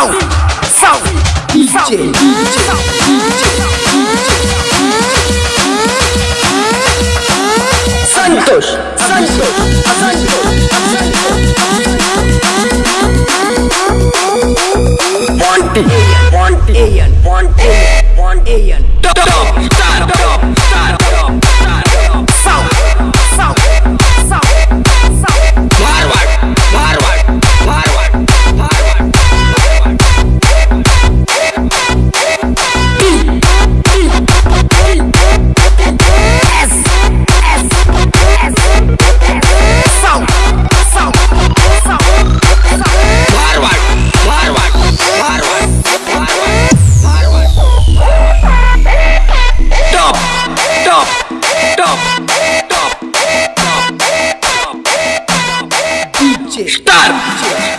Sound, sound, DJ, DJ, DJ. Santos, Santos, Santos. Monty, Monty, Monty, Monty, Monty. Top, top, top, top. dump, dump, dump, dump, dump, dump, dump,